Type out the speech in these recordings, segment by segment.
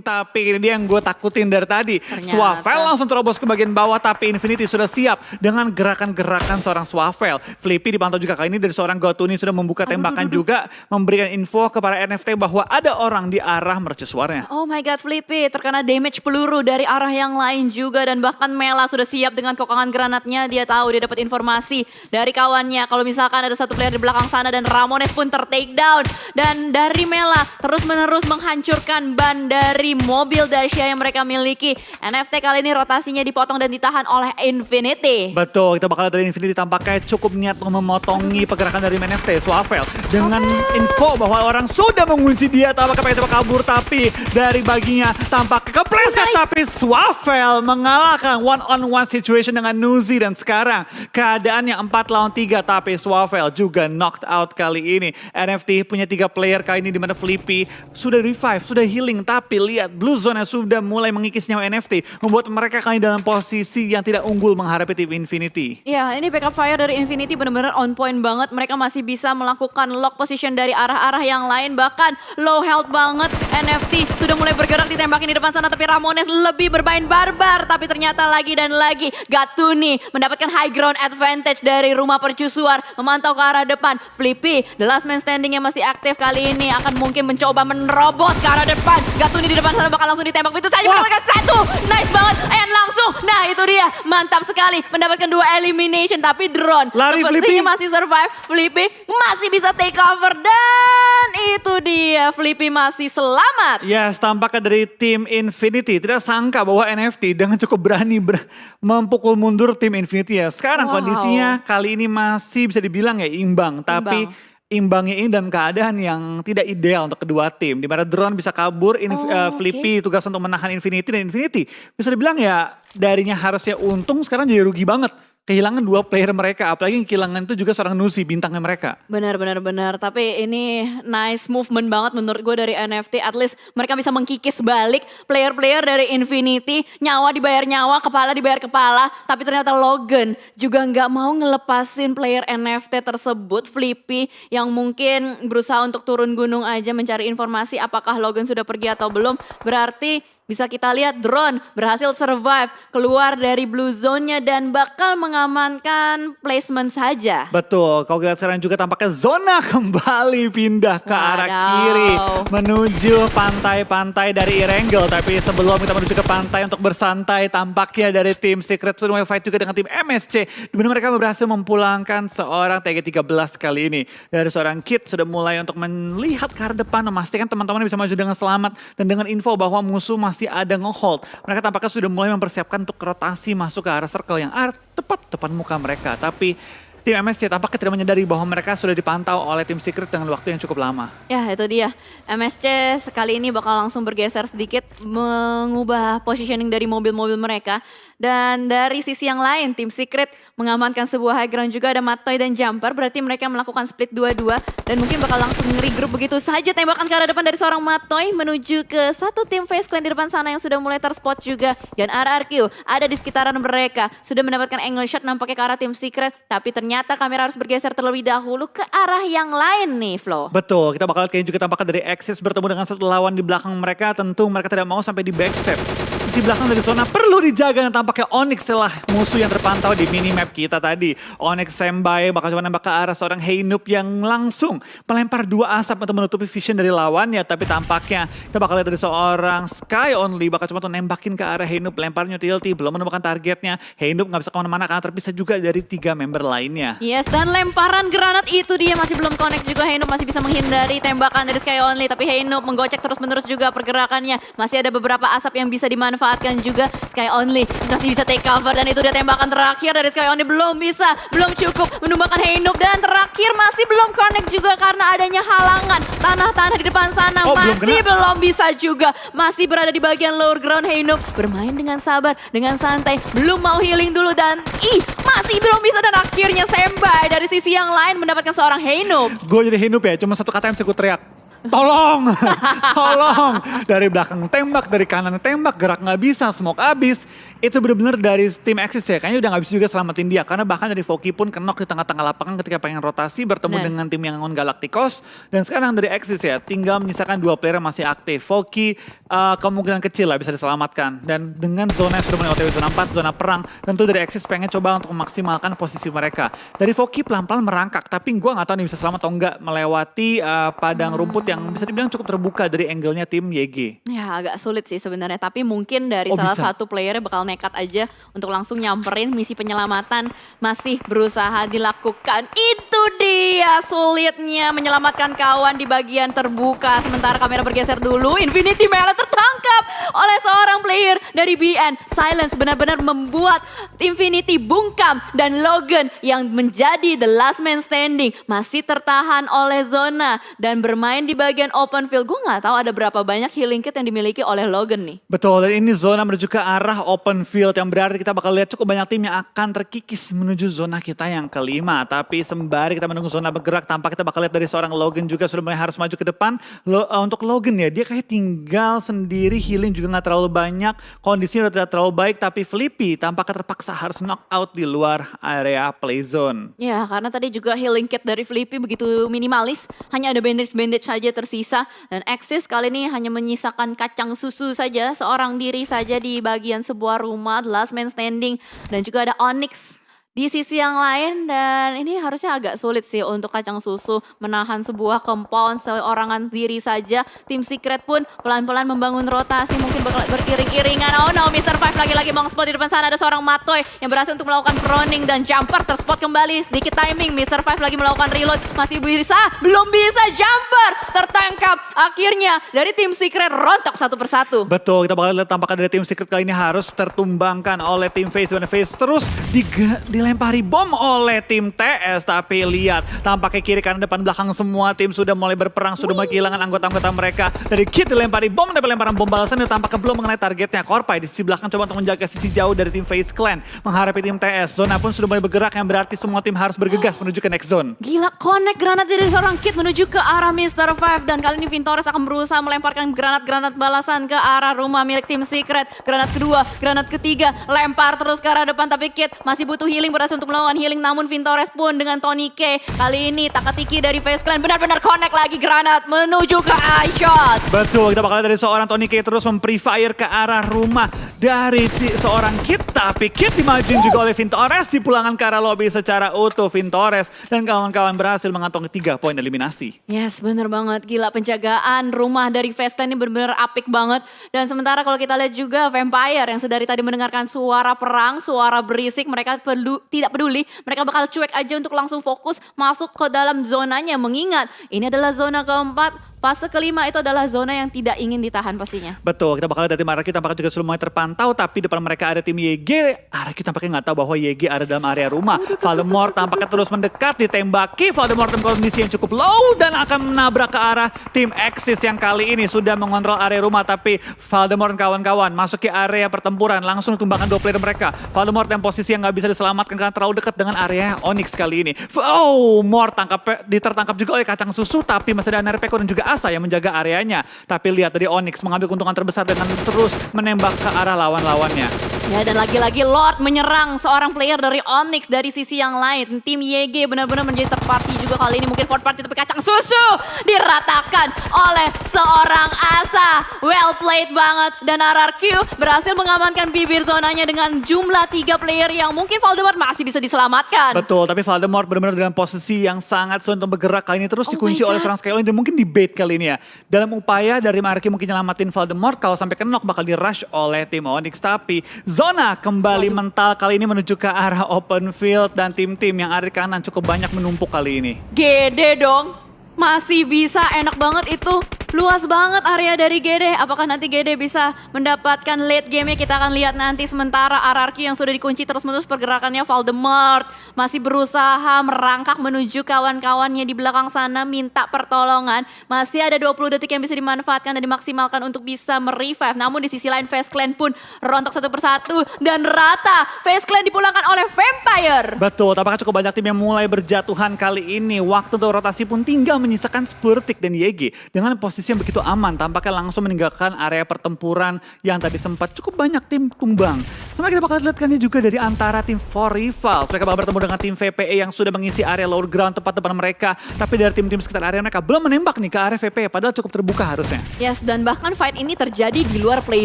Tapi ini dia yang gue takutin dari tadi. Ternyata. Swavel langsung terobos ke bagian bawah. Tapi Infinity sudah siap dengan gerakan-gerakan seorang Swavel. Flippy dipantau juga kali ini dari seorang Gotuni sudah membuka tembakan juga. Memberikan info kepada NFT bahwa ada orang di arah mercusuarnya. Oh my god, Flippy terkena damage peluru dari arah yang lain juga dan bahkan Mela sudah siap dengan kokongan granatnya. Dia tahu dia dapat informasi dari kawannya kalau misalkan ada satu player di belakang sana dan Ramones pun ter-take down. Dan dari Mela terus-menerus menghancurkan ban dari mobil Dacia yang mereka miliki. NFT kali ini rotasinya dipotong dan ditahan oleh Infinity. Betul, kita bakal dari Infinity tampaknya cukup niat untuk memotongi pergerakan dari NFT, Swavel. Dengan info bahwa orang sudah mengunci dia, tampaknya pengen coba kabur, tapi dari baginya tampak kepleset. Nice. Tapi Swavel mengalahkan one-on-one situation dengan Nuzi. Dan sekarang keadaannya 4 lawan 3, tapi Swavel juga knocked out kali ini. NFT punya tiga player kali ini di mana Flippy sudah revive, sudah healing. Tapi lihat Blue Zone yang sudah mulai mengikis nyawa NFT. Membuat mereka kali dalam posisi yang tidak unggul menghadapi tim Infinity. Ya, ini backup fire dari Infinity benar-benar on point banget. Mereka masih bisa melakukan lock position dari arah-arah yang lain. Bahkan low health banget. NFT sudah mulai bergerak ditembakin di depan sana. Tapi Ramones lebih bermain barbar. Tapi ternyata lagi dan lagi Gatuni mendapatkan high ground advantage dari rumah percusuar. Memantau ke arah depan. Flippy, the last man standing yang masih aktif kali ini. Akan mungkin mencoba menerobos ke arah depan. Gatuni di depan sana bakal langsung ditembak. Itu tadi mendapatkan satu. Nice banget. And langsung. Nah itu dia. Mantap sekali. Mendapatkan dua elimination. Tapi drone. Lari, Flippy. masih survive. Flippy masih bisa take cover. Dan itu dia. Flippy masih selamat. Yes, tampaknya dari tim Infinity tidak sangka bahwa NFT dengan cukup berani ber- mempukul mundur tim Infinity ya. Sekarang Wow. kondisinya kali ini masih bisa dibilang ya imbang, tapi imbangnya ini dalam keadaan yang tidak ideal untuk kedua tim. Di mana drone bisa kabur, Inf- Oh, oke. Flippy tugas untuk menahan Infinity dan Infinity bisa dibilang ya darinya harusnya untung sekarang jadi rugi banget. Kehilangan dua player mereka, apalagi yang kehilangan itu juga seorang Nuzi bintangnya mereka. Benar, benar, benar. Tapi ini nice movement banget menurut gue dari NFT. At least mereka bisa mengkikis balik player-player dari Infinity. Nyawa dibayar nyawa, kepala dibayar kepala. Tapi ternyata Logan juga nggak mau ngelepasin player NFT tersebut. Flippy yang mungkin berusaha untuk turun gunung aja mencari informasi apakah Logan sudah pergi atau belum. Berarti bisa kita lihat drone berhasil survive keluar dari blue zone-nya dan bakal mengamankan placement saja. Betul, kalau kita sekarang juga tampaknya zona kembali pindah ke arah Wadaw. kiri menuju pantai-pantai dari Irengel. Tapi sebelum kita menuju ke pantai untuk bersantai, tampaknya dari tim Secret mulai fight juga dengan tim MSC. Di mana mereka berhasil memulangkan seorang TG13 kali ini. Dari seorang Kid sudah mulai untuk melihat ke arah depan, memastikan teman-teman bisa maju dengan selamat. Dan dengan info bahwa musuh masih ada ngehold. Mereka tampaknya sudah mulai mempersiapkan untuk rotasi masuk ke arah circle yang tepat depan muka mereka. Tapi tim MSC tampaknya tidak menyadari bahwa mereka sudah dipantau oleh tim Secret dengan waktu yang cukup lama. Ya itu dia, MSC sekali ini bakal langsung bergeser sedikit mengubah positioning dari mobil-mobil mereka. Dan dari sisi yang lain, tim Secret mengamankan sebuah high ground juga ada Matoy dan Jumper. Berarti mereka melakukan split dua-dua dan mungkin bakal langsung regroup begitu saja. Tembakan ke arah depan dari seorang Matoy menuju ke satu tim Face Clan di depan sana yang sudah mulai terspot juga. Dan RRQ ada di sekitaran mereka. Sudah mendapatkan angle shot nampaknya ke arah tim Secret. Tapi ternyata kamera harus bergeser terlebih dahulu ke arah yang lain nih Flo. Betul, kita bakal kayaknya juga tampaknya dari Axis bertemu dengan satu lawan di belakang mereka. Tentu mereka tidak mau sampai di backstep. Sisi belakang dari zona perlu dijaga dan tampaknya Onyx lah musuh yang terpantau di minimap kita tadi. Onyx Sembai bakal coba nembak ke arah seorang Heinup yang langsung melempar dua asap untuk menutupi vision dari lawannya. Tapi tampaknya kita bakal lihat dari seorang Sky Only bakal coba nembakin ke arah Heinup. Lemparnya utility, belum menemukan targetnya. Heinup nggak bisa ke mana-mana karena terpisah juga dari tiga member lainnya. Yes, dan lemparan granat itu dia masih belum connect juga. Heinup masih bisa menghindari tembakan dari Sky Only. Tapi Heinup menggocek terus-menerus juga pergerakannya. Masih ada beberapa asap yang bisa dimanfaatkan juga. Sky Only masih bisa take cover. Dan itu dia tembakan terakhir dari Sky Only. Belum bisa, belum cukup menumbangkan Heinup. Dan terakhir masih belum connect juga karena adanya halangan. Tanah-tanah di depan sana Oh, belum masih kena. belum bisa juga. Masih berada di bagian lower ground Heinup. Bermain dengan sabar, dengan santai. Belum mau healing dulu dan ih masih belum bisa dan akhirnya Sembai dari sisi yang lain mendapatkan seorang Heinup. Gue jadi hinup ya, cuma satu kata yang bisa gue teriak. Tolong, tolong. Dari belakang tembak, dari kanan tembak, gerak nggak bisa, smoke abis. Itu benar-benar dari tim Axis ya, kayaknya udah nggak bisa juga selamatin dia. Karena bahkan dari Voki pun kenok di tengah-tengah lapangan ketika pengen rotasi bertemu dengan tim yang ngon Galacticos. Dan sekarang dari Axis ya, tinggal menyisakan dua player yang masih aktif. Voki eh, kemungkinan kecil lah bisa diselamatkan. Dan dengan zona yang sudah mulai OTW zona 4, zona perang, tentu dari Axis pengen coba untuk memaksimalkan posisi mereka. Dari Voki pelan-pelan merangkak, tapi gue nggak tahu nih bisa selamat atau enggak melewati eh, padang rumput yang bisa dibilang cukup terbuka dari angle-nya tim YG. Ya agak sulit sih sebenarnya, tapi mungkin dari Oh, salah bisa. satu playernya bakal nekat aja untuk langsung nyamperin misi penyelamatan masih berusaha dilakukan. Itu dia sulitnya menyelamatkan kawan di bagian terbuka. Sementara kamera bergeser dulu, Infinity Melee tertangkap oleh seorang player dari BN. Silence benar-benar membuat Infinity bungkam dan Logan yang menjadi the last man standing masih tertahan oleh zona dan bermain di bagian open field. Gue nggak tahu ada berapa banyak healing kit yang dimiliki oleh Logan nih. Betul, dan ini zona menuju ke arah open field yang berarti kita bakal lihat cukup banyak tim yang akan terkikis menuju zona kita yang kelima. Tapi sembari kita menunggu zona bergerak, tampak kita bakal lihat dari seorang Logan juga sudah mulai harus maju ke depan. Lo- eh, untuk Logan ya, dia kayak tinggal sendiri, healing juga nggak terlalu banyak, kondisinya udah tidak terlalu baik, tapi Flippy tampaknya terpaksa harus knock out di luar area play zone. Ya, karena tadi juga healing kit dari Flippy begitu minimalis. Hanya ada bandage-bandage saja tersisa. Dan Axis kali ini hanya menyisakan kacang susu saja. Seorang diri saja di bagian sebuah rumah. The last man standing. Dan juga ada Onyx di sisi yang lain. Dan ini harusnya agak sulit sih untuk kacang susu menahan sebuah compound seorangan diri saja. Tim Secret pun pelan-pelan membangun rotasi. Mungkin berkiring-kiringan. Oh no, Mr. Five lagi-lagi mengspot di depan sana. Ada seorang Matoy yang berhasil untuk melakukan proning dan jumper terspot kembali. Sedikit timing, Mr. Five lagi melakukan reload. Masih bisa, belum bisa jumper. Tertangkap. Akhirnya dari tim Secret rontok satu persatu. Betul, kita bakal lihat tampaknya dari tim Secret kali ini harus tertumbangkan oleh tim Face. Face terus diga- dilempari bom oleh tim TS. Tapi lihat, tampaknya kiri kanan depan belakang semua tim sudah mulai berperang, sudah mulai kehilangan anggota-anggota mereka. Dari Kid dilempari bom, dan pelemparan bom balasan dan tampaknya belum mengenai targetnya. Korpai di sisi belakang coba untuk menjaga sisi jauh dari tim Face Clan. Menghadapi tim TS. Zona pun sudah mulai bergerak yang berarti semua tim harus bergegas menuju ke next zone. Gila, connect granat dari seorang kid menuju ke arah Mr. Five. Dan kali ini Vintores akan berusaha melemparkan granat-granat balasan ke arah rumah milik tim Secret. Granat kedua, granat ketiga, lempar terus ke arah depan. Tapi Kid masih butuh healing, berhasil untuk melawan healing. Namun Vintores pun dengan Tony K. Kali ini Takatiki dari Face Clan benar-benar connect lagi granat menuju ke eye shot. Betul, kita bakal dari seorang Tony K terus mem-pre-fire ke arah rumah dari seorang Kit. Tapi Kit dimajuin juga oleh Vintores, dipulangkan ke arah lobby secara utuh Vintores. Dan kawan-kawan berhasil mengantongi tiga poin eliminasi. Yes, bener banget. Gila penjagaan rumah dari Vesta ini bener-bener apik banget. Dan sementara kalau kita lihat juga Vampire yang sedari tadi mendengarkan suara perang, suara berisik, mereka perlu tidak peduli. Mereka bakal cuek aja untuk langsung fokus masuk ke dalam zonanya. Mengingat ini adalah zona keempat. Fase kelima itu adalah zona yang tidak ingin ditahan pastinya. Betul, kita bakal dari Araki tampaknya juga mulai terpantau. Tapi depan mereka ada tim YG. Araki tampaknya nggak tahu bahwa YG ada dalam area rumah. Voldemort tampaknya terus mendekat, ditembaki. Voldemort dalam kondisi yang cukup low dan akan menabrak ke arah tim Axis yang kali ini sudah mengontrol area rumah. Tapi Voldemort dan kawan-kawan masuk ke area pertempuran. Langsung tumbangkan dua player mereka. Voldemort yang posisi yang nggak bisa diselamatkan karena terlalu dekat dengan area Onyx kali ini. Oh, Mort tangkap, ditertangkap juga oleh kacang susu. Tapi masih ada Nerpeko dan juga Asa yang menjaga areanya. Tapi lihat dari Onyx mengambil keuntungan terbesar dengan terus menembak ke arah lawan-lawannya. Ya dan lagi-lagi Lord menyerang seorang player dari Onyx dari sisi yang lain. Tim YG benar-benar menjadi third party juga kali ini. Mungkin fourth party tapi kacang susu diratakan oleh seorang Asa. Well played banget. Dan RRQ berhasil mengamankan bibir zonanya dengan jumlah tiga player yang mungkin Voldemort masih bisa diselamatkan. Betul, tapi Voldemort benar-benar dalam posisi yang sangat sulit untuk bergerak kali ini terus Oh dikunci oleh seorang Skyline dan mungkin di bait kali ini ya. Dalam upaya dari Marki mungkin nyelamatin Voldemort kalau sampai kenok bakal di rush oleh tim Onyx tapi zona kembali mental kali ini menuju ke arah open field dan tim-tim yang ada di kanan cukup banyak menumpuk kali ini. Gede dong. Masih bisa enak banget itu. Luas banget area dari Gede. Apakah nanti Gede bisa mendapatkan late game-nya? Kita akan lihat nanti sementara RRQ yang sudah dikunci terus-menerus pergerakannya Voldemort masih berusaha merangkak menuju kawan-kawannya di belakang sana minta pertolongan. Masih ada 20 detik yang bisa dimanfaatkan dan dimaksimalkan untuk bisa merevive. Namun di sisi lain Face Clan pun rontok satu persatu dan rata. Face Clan dipulangkan oleh Vampire. Betul, tampaknya cukup banyak tim yang mulai berjatuhan kali ini. Waktu untuk rotasi pun tinggal menyisakan Spurtik dan YG dengan posisi posisi yang begitu aman. Tampaknya langsung meninggalkan area pertempuran yang tadi sempat cukup banyak tim tumbang. Sama kita bakal lihat kan ini juga dari antara tim Four Rivals. Mereka bakal bertemu dengan tim VPE yang sudah mengisi area lower ground tepat depan mereka. Tapi dari tim-tim sekitar area mereka belum menembak nih ke area VPE. Padahal cukup terbuka harusnya. Yes, dan bahkan fight ini terjadi di luar play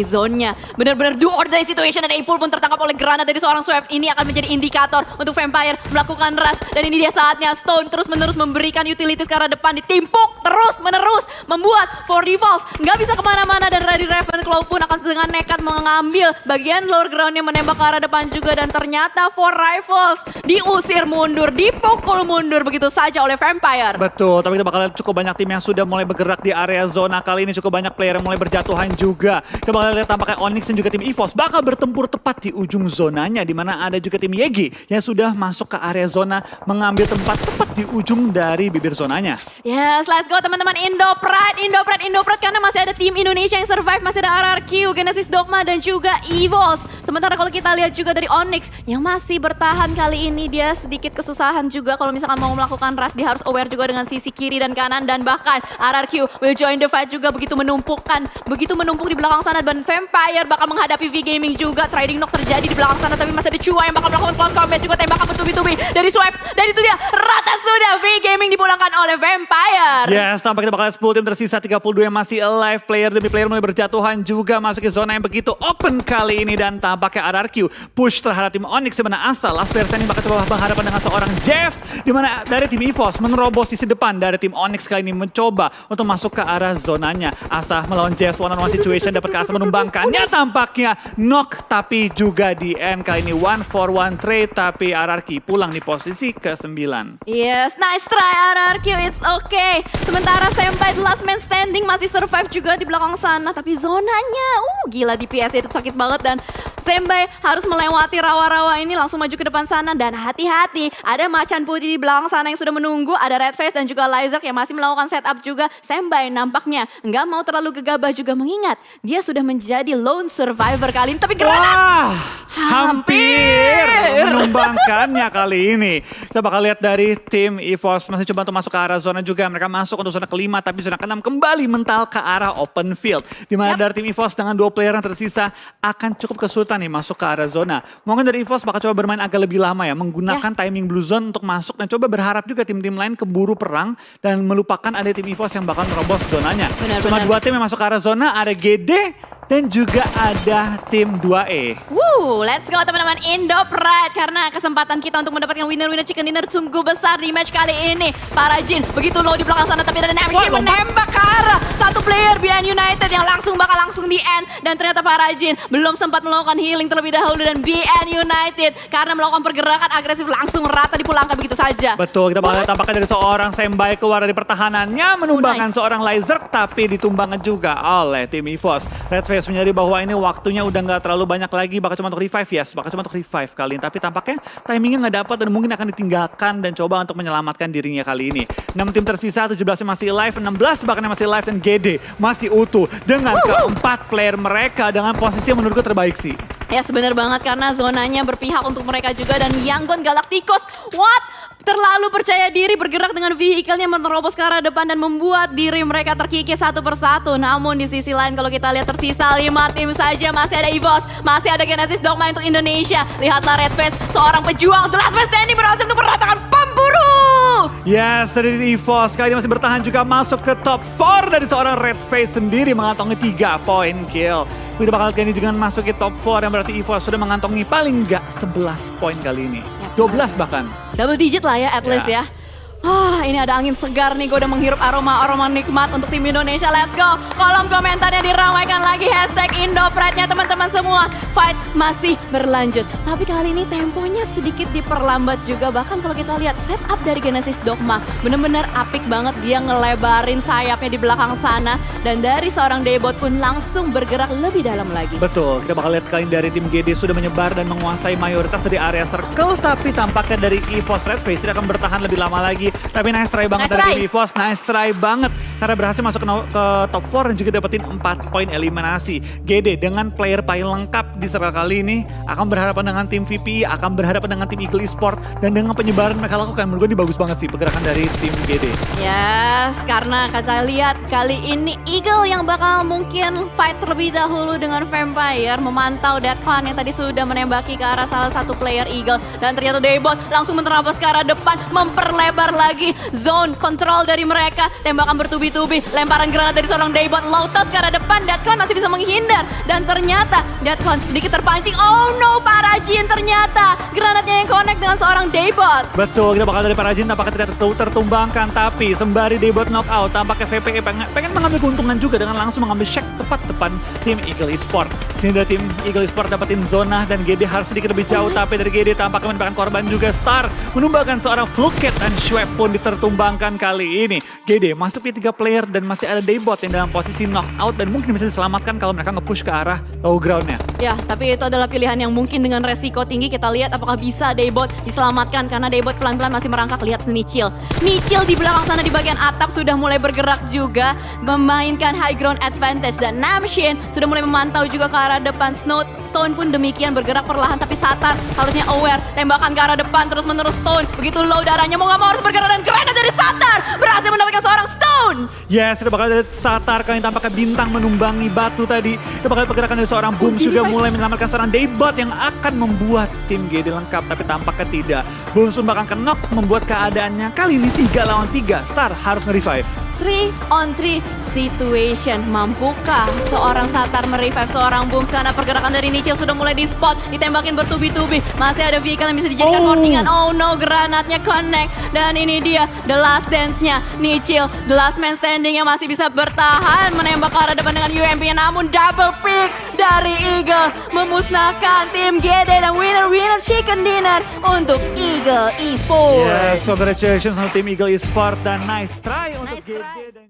zone-nya. Benar-benar do or die situation dan Apple pun tertangkap oleh granat dari seorang Swift. Ini akan menjadi indikator untuk Vampire melakukan rush. Dan ini dia saatnya Stone terus-menerus memberikan utilities ke arah depan. Ditimpuk terus-menerus. Membuat For Rivals nggak bisa ke mana-mana. Dan Ready Ravenclaw pun akan dengan nekat mengambil bagian lower ground-nya menembak ke arah depan juga. Dan ternyata For Rivals diusir mundur, dipukul mundur begitu saja oleh Vampire. Betul, tapi kita bakal lihat cukup banyak tim yang sudah mulai bergerak di area zona kali ini. Cukup banyak player yang mulai berjatuhan juga. Kita bakal lihat tampaknya Onyx dan juga tim EVOS bakal bertempur tepat di ujung zonanya. di mana ada juga tim Yegi yang sudah masuk ke area zona mengambil tempat tepat di ujung dari bibir zonanya. Yes, let's go teman-teman Indo Pride, Indo Pride, Indo Pride karena masih ada tim Indonesia yang survive, masih ada RRQ, Genesis Dogma dan juga EVOS. Sementara kalau kita lihat juga dari Onyx yang masih bertahan kali ini dia sedikit kesusahan juga kalau misalkan mau melakukan rush dia harus aware juga dengan sisi kiri dan kanan dan bahkan RRQ will join the fight juga begitu menumpukan, begitu menumpuk di belakang sana dan Vampire bakal menghadapi V Gaming juga. Trading knock terjadi di belakang sana tapi masih ada Chua yang bakal melakukan close combat juga tembakan bertubi-tubi dari Swipe dan itu dia rata sudah V Gaming dipulangkan oleh Vampire. Yes, tampaknya kita bakal lihat 10 tim tersisa 32 yang masih alive. Player demi player mulai berjatuhan juga masuk ke zona yang begitu open kali ini dan tampaknya RRQ push terhadap tim Onyx sebenarnya asal. Last player ini bakal coba berhadapan dengan seorang Jeffs di mana dari tim EVOS menerobos sisi depan dari tim Onyx kali ini mencoba untuk masuk ke arah zonanya. Asa melawan Jeffs one on one situation dapat Asa menumbangkannya tampaknya knock tapi juga di end kali ini one for one trade tapi RRQ pulang di posisi ke-9. Yes, nice try RRQ, it's okay. Sementara Senpai The Last Man Standing masih survive juga di belakang sana. Tapi zonanya, uh gila DPS itu sakit banget dan Senpai harus melewati rawa-rawa ini langsung maju ke depan sana dan hati-hati ada macan putih di belakang sana yang sudah menunggu ada Red Face dan juga Lizard yang masih melakukan setup juga Senpai nampaknya nggak mau terlalu gegabah juga mengingat dia sudah menjadi lone survivor kali ini tapi granat Wah, hampir Hampir. menumbangkannya kali ini. Kita bakal lihat dari tim EVOS masih coba untuk masuk ke arah zona juga. Mereka masuk untuk zona kelima tapi zona keenam kembali mental ke arah open field. Di mana Yap. dari tim EVOS dengan dua player yang tersisa akan cukup kesulitan nih masuk ke arah zona. Mungkin dari EVOS bakal coba bermain agak lebih lama ya. Menggunakan timing blue zone untuk masuk dan coba berharap juga tim-tim lain keburu perang dan melupakan ada tim EVOS yang bakal merobos zonanya. Benar, Cuma benar. dua tim yang masuk ke arah zona, ada GD dan juga ada tim 2E. Woo, let's go teman-teman Indo Pride karena kesempatan kita untuk mendapatkan winner-winner chicken dinner sungguh besar di match kali ini. Para Jin begitu low di belakang sana tapi ada Wah, Namshi lompat. menembak ke arah satu player BN United yang langsung bakal langsung di end dan ternyata para Jin belum sempat melakukan healing terlebih dahulu dan BN United karena melakukan pergerakan agresif langsung rata dipulangkan begitu saja. Betul, kita bakal tampaknya dari seorang Sembai keluar dari pertahanannya menumbangkan nice. seorang Lizard tapi ditumbangkan juga oleh tim EVOS. Red Face menyadari bahwa ini waktunya udah nggak terlalu banyak lagi bakal cuma untuk revive yes, bakal cuma untuk revive kali ini. Tapi tampaknya timingnya nggak dapat dan mungkin akan ditinggalkan dan coba untuk menyelamatkan dirinya kali ini. 6 tim tersisa, 17 yang masih live, 16 bahkan masih live dan GD masih utuh dengan keempat player mereka dengan posisi menurutku terbaik sih. Ya sebenar banget karena zonanya berpihak untuk mereka juga dan Yangon Galacticos what? Terlalu percaya diri bergerak dengan vehicle-nya menerobos ke arah depan dan membuat diri mereka terkikis satu persatu. Namun di sisi lain kalau kita lihat tersisa lima tim saja masih ada EVOS, masih ada Genesis Dogma untuk Indonesia. Lihatlah Red Face, seorang pejuang The Last Man Standing berhasil untuk meratakan. Yes, dari EVOS kali ini masih bertahan juga masuk ke top 4 dari seorang Red Face sendiri mengantongi 3 poin kill. Kita bakal lihat ini dengan masuk ke top 4 yang berarti EVOS sudah mengantongi paling nggak 11 poin kali ini. 12 bahkan. Double digit lah ya at least Ya. ya. Ah, ini ada angin segar nih, gue udah menghirup aroma-aroma nikmat untuk tim Indonesia. Let's go. Kolom komentarnya diramaikan lagi hashtag Indopride-nya teman-teman semua. Fight masih berlanjut. Tapi kali ini temponya sedikit diperlambat juga. Bahkan kalau kita lihat setup dari Genesis Dogma, bener-bener apik banget. Dia ngelebarin sayapnya di belakang sana. Dan dari seorang Debot pun langsung bergerak lebih dalam lagi. Betul, kita bakal lihat kali dari tim GD sudah menyebar dan menguasai mayoritas dari area circle. Tapi tampaknya dari EVOS Red Face akan bertahan lebih lama lagi. Tapi nice try banget Nice dari try. tim EVOS, nice try banget. Karena berhasil masuk ke, top 4 dan juga dapetin 4 poin eliminasi. GD dengan player paling lengkap di circle kali ini akan berhadapan dengan tim VPI, akan berhadapan dengan tim Eagle Esport dan dengan penyebaran mereka lakukan menurut gue ini bagus banget sih pergerakan dari tim GD. Yes, karena kita lihat kali ini Eagle yang bakal mungkin fight terlebih dahulu dengan Vampire memantau Deadcon yang tadi sudah menembaki ke arah salah satu player Eagle dan ternyata Daybot langsung menerabas ke arah depan memperlebar lagi zone control dari mereka tembakan bertubi-tubi lemparan granat dari seorang Daybot Lotus ke arah depan. Deadcon masih bisa menghindar. Dan ternyata Deadcon sedikit terpancing. Oh no Parajin ternyata granatnya yang connect dengan seorang Daybot. Betul, kita bakal dari Parajin tampaknya tidak tertu- tertumbangkan. Tapi sembari Debot knockout tampaknya VPE pengen, pengen mengambil keuntungan juga dengan langsung mengambil check tepat depan tim Eagle Esport. Sini dari tim Eagle Esport dapetin zona dan GD harus sedikit lebih jauh. Tapi dari GD tampaknya mendapatkan korban juga. Star menumbangkan seorang Fluket dan Schwab pun ditertumbangkan kali ini. GD masuk di tiga player dan masih ada Debot yang dalam posisi knockout dan mungkin bisa diselamatkan kalau mereka nge-push ke arah low groundnya. Ya, tapi itu adalah pilihan yang mungkin dengan resiko tinggi. Kita lihat apakah bisa Daybot diselamatkan karena Daybot pelan-pelan masih merangkak. Lihat Nichil. Nichil di belakang sana di bagian atap sudah mulai bergerak juga memainkan high ground advantage. Dan Namshin sudah mulai memantau juga ke arah depan. Snow Stone pun demikian bergerak perlahan tapi Satar harusnya aware. Tembakan ke arah depan terus menerus Stone. Begitu low darahnya mau nggak mau harus bergerak dan granat dari Satar berhasil mendapatkan seorang Stone. Yes, kita bakal ada Satar kali ini tampaknya bintang menumbangi batu tadi. Kita bakal pergerakan dari seorang Boom Jadi juga mulai menyelamatkan seorang Daybot yang akan membuat tim GD lengkap. Tapi tampaknya tidak. Boom pun bakal kenok membuat keadaannya kali ini 3 lawan 3. Star harus nge-revive. 3 on 3 situation. Mampukah seorang Satar merevive seorang Boom karena pergerakan dari Nichil sudah mulai di spot, ditembakin bertubi-tubi. Masih ada vehicle yang bisa dijadikan Oh. boardingan. Oh no, granatnya connect. Dan ini dia the last dance-nya Nichil. The last man standing yang masih bisa bertahan menembak ke arah depan dengan UMP namun double pick dari Eagle memusnahkan tim GD dan winner-winner chicken dinner untuk Eagle Esports. Yes, congratulations untuk tim Eagle Esport dan nice try untuk Nice GD try.